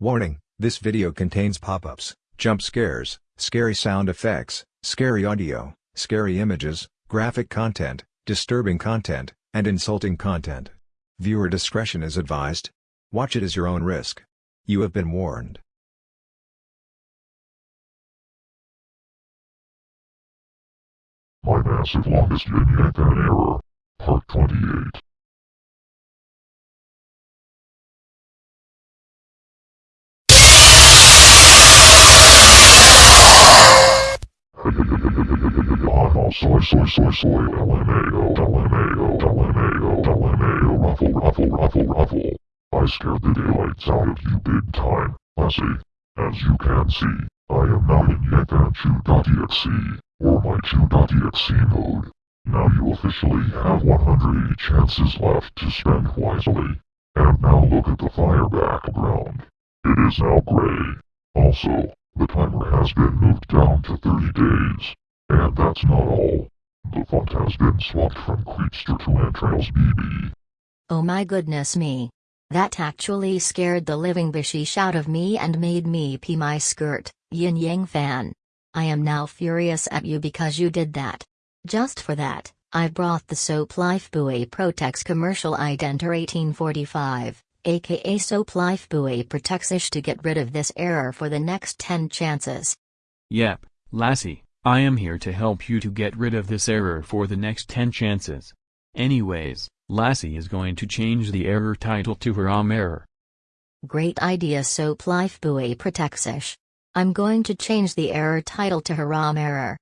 Warning, this video contains pop-ups, jump scares, scary sound effects, scary audio, scary images, graphic content, disturbing content, and insulting content. Viewer discretion is advised. Watch it as your own risk. You have been warned. My massive longest yin yang error. Part 28. Oh, soy, soy, soy, LMAO, LMAO, LMAO, LMAO, ruffle, ruffle, ruffle, ruffle. I scared the daylights out of you big time, Lassie. As you can see, I am now in Yankan Chew.exe, or my Chew.exe mode. Now you officially have 180 chances left to spend wisely. And now look at the fire background. It is now gray. Also, the timer has been moved down to 30 days. And that's not all. The font has been swapped from Creepster to Entrails BB. Oh my goodness me. That actually scared the living bishish out of me and made me pee my skirt, Yin Yang fan. I am now furious at you because you did that. Just for that, I brought the Soap Life Buoy Protex commercial identer 1845, aka Soap Life Buoy Protectish to get rid of this error for the next 10 chances. Yep, Lassie, I am here to help you to get rid of this error for the next 10 chances. Anyways, Lassie is going to change the error title to Haram error. Great idea Soap Life Buoy Protectish. I'm going to change the error title to Haram error.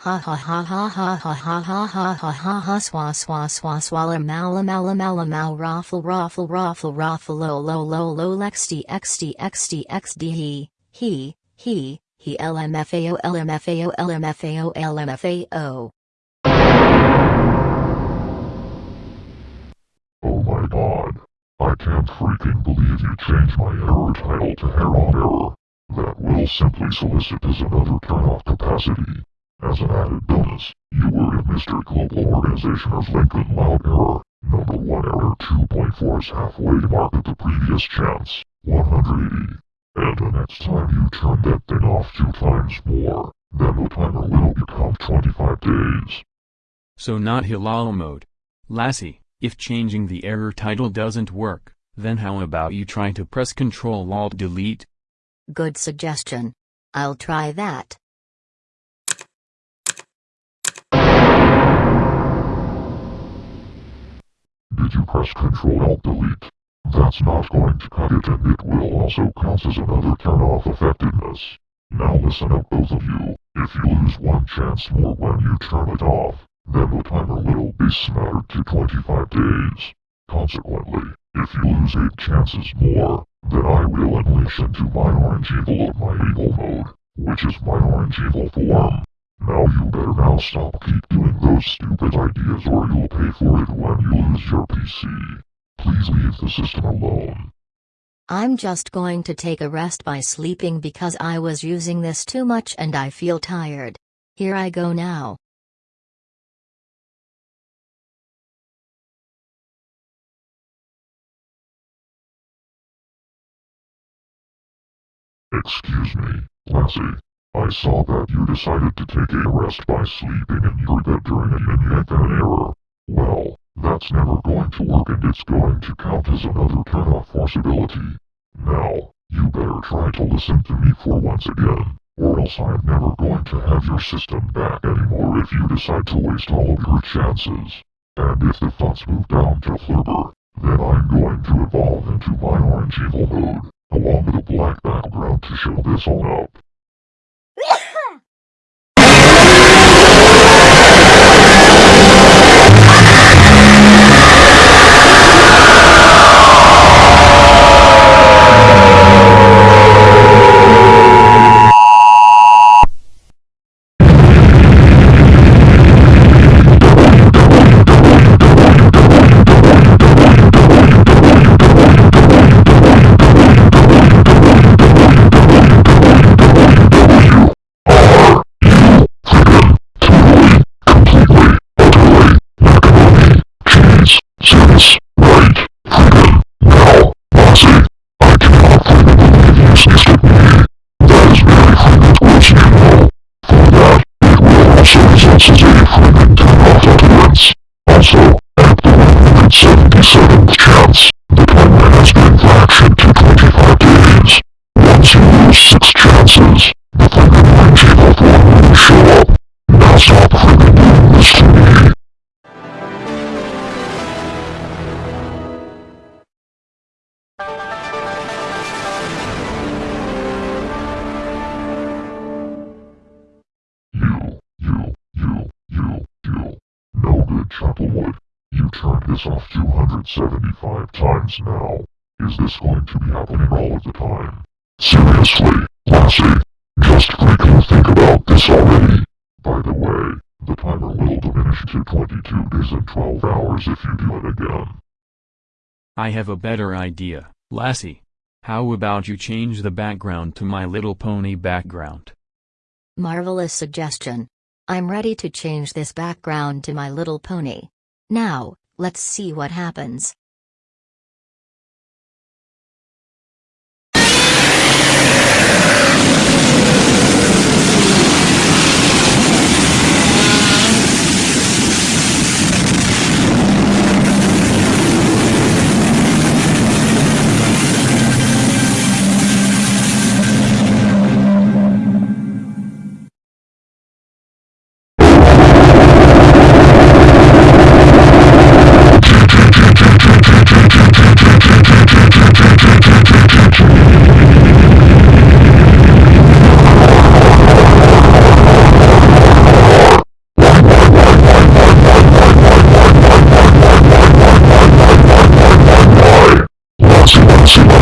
Ha ha ha ha ha ha ha ha ha ha ha ha swa swa swa swalla mala mala mala mal raffle raffle raffle raffle lo lo lo lo xd xd xd xd he he he he lmfao lmfao lmfao lmfao Oh my god. I can't freaking believe you changed my error title to Heron Error. That will simply solicit as another turn-off capacity. As an added bonus, you were in Mr. Global Organization of Lincoln Loud Error, number 1 error 2.4's halfway mark at the previous chance, 180. And the next time you turn that thing off two times more, then the timer will become 25 days. So not Hilal mode. Lassie, if changing the error title doesn't work, then how about you try to press Ctrl Alt Delete? Good suggestion. I'll try that. Did you press Ctrl Alt Delete? That's not going to cut it and it will also count as another turn-off effectiveness. Now listen up both of you, if you lose one chance more when you turn it off, then the timer will be smattered to 25 days. Consequently, if you lose 8 chances more, then I will unleash into my orange evil of my evil mode, which is my orange evil form. Now you better now stop keep doing those stupid ideas or you'll pay for it when you lose your PC. Please leave the system alone. I'm just going to take a rest by sleeping because I was using this too much and I feel tired. Here I go now. Excuse me, Lassie. I saw that you decided to take a rest by sleeping in your bed during a yin yang fan error. Well, that's never going to work and it's going to count as another turn-off possibility. Now, you better try to listen to me for once again, or else I'm never going to have your system back anymore if you decide to waste all of your chances. And if the thoughts move down to Flipper, then I'm going to evolve into my orange evil mode, along with a black background to show this all up. Chucklewood, you turned this off 275 times now. Is this going to be happening all of the time? Seriously, Lassie, just freaking think about this already. By the way, the timer will diminish to 22 days and 12 hours if you do it again. I have a better idea, Lassie. How about you change the background to My Little Pony background? Marvelous suggestion. I'm ready to change this background to My Little Pony. Now, let's see what happens.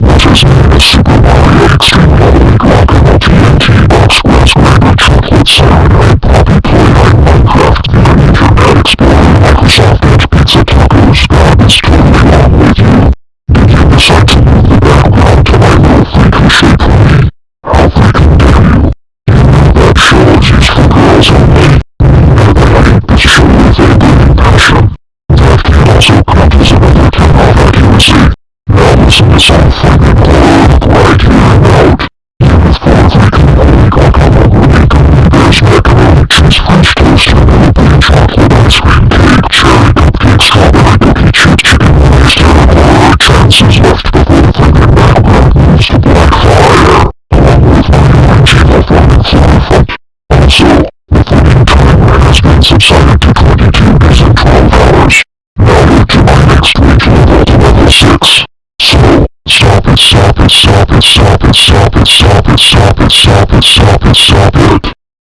What is made a Super Mario Extreme Level and Rockable TNT Box Raspberry Chocolate Serenade Poppy Playwright Minecraft Mini Internet Explorer Microsoft Edge Pizza Tacos Garbage Toy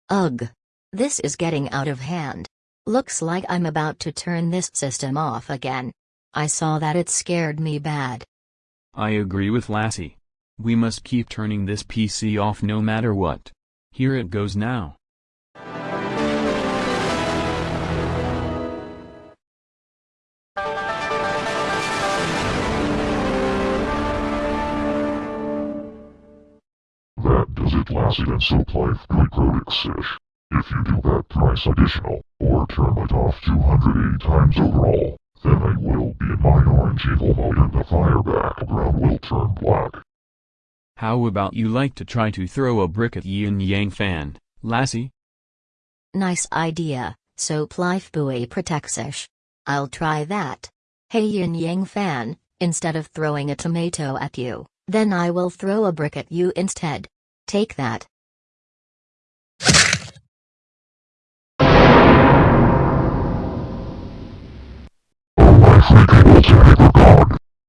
Ugh. This is getting out of hand. Looks like I'm about to turn this system off again. I saw that it scared me bad. I agree with Lassie. We must keep turning this PC off no matter what. Here it goes now. Does it Lassie and Soap Life Glycodic If you do that thrice additional, or turn it off 280 times overall, then I will be in my orange evil mode and the fire background will turn black. How about you like to try to throw a brick at Yin Yang Fan, Lassie? Nice idea, Soap Life Buoy Protectish. I'll try that. Hey Yin Yang fan, instead of throwing a tomato at you, then I will throw a brick at you instead. Take that.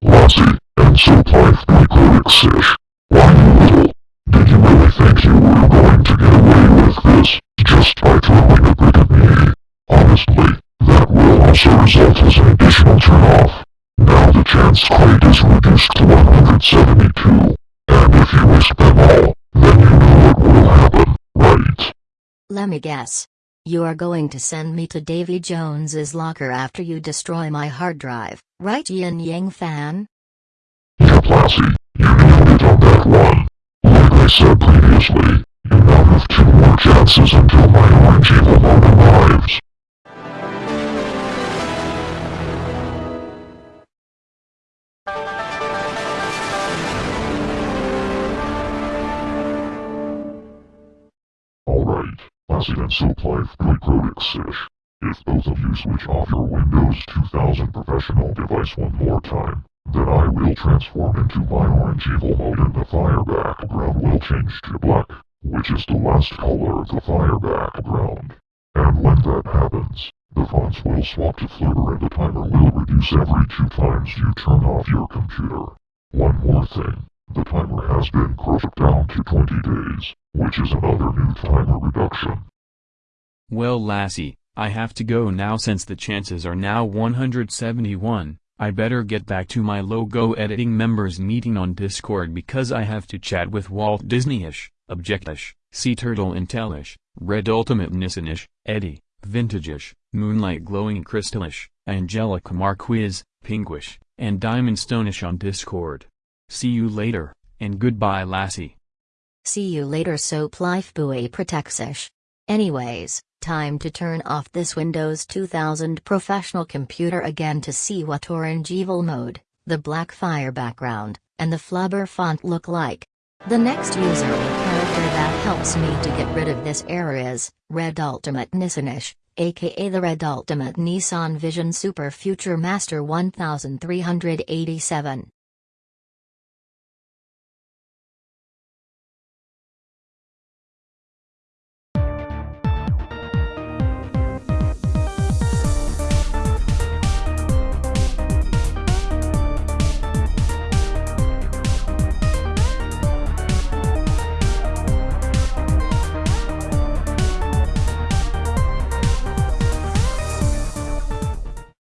Lassie, and Soap Life Glycodic Sish. Why you little? Did you really think you were going to get away with this, just by throwing a brick at me? Honestly, that will also result as an additional turn-off. Now the chance crate is reduced to 172. And if you risk them all, right? Let me guess. You are going to send me to Davy Jones's locker after you destroy my hard drive, right Yin Yang fan? Yep, Lassie, you nailed it on that one. Like I said previously, you now have have two more chances until my orange evil mode arrives. If both of you switch off your Windows 2000 professional device one more time, then I will transform into my orange evil mode and the fire background will change to black, which is the last color of the fire background. And when that happens, the fonts will swap to flicker and the timer will reduce every two times you turn off your computer. One more thing, the timer has been crushed down to 20 days, which is another new timer reduction. Well Lassie, I have to go now since the chances are now 171, I better get back to my logo editing members meeting on Discord because I have to chat with Walt Disneyish, Objectish, Sea Turtle Intellish, Red Ultimate Nissanish, Eddie, Vintageish, Moonlight Glowing Crystalish, Angelica Marquiz, Pinkish, and Diamond Stonish on Discord. See you later, and goodbye lassie. See you later soap life buoy protexish. Anyways, time to turn off this Windows 2000 professional computer again to see what orange evil mode, the black fire background, and the flubber font look like. The next user or character that helps me to get rid of this error is, Red Ultimate Nissanish, aka the Red Ultimate Nissan Vision Super Future Master 1387.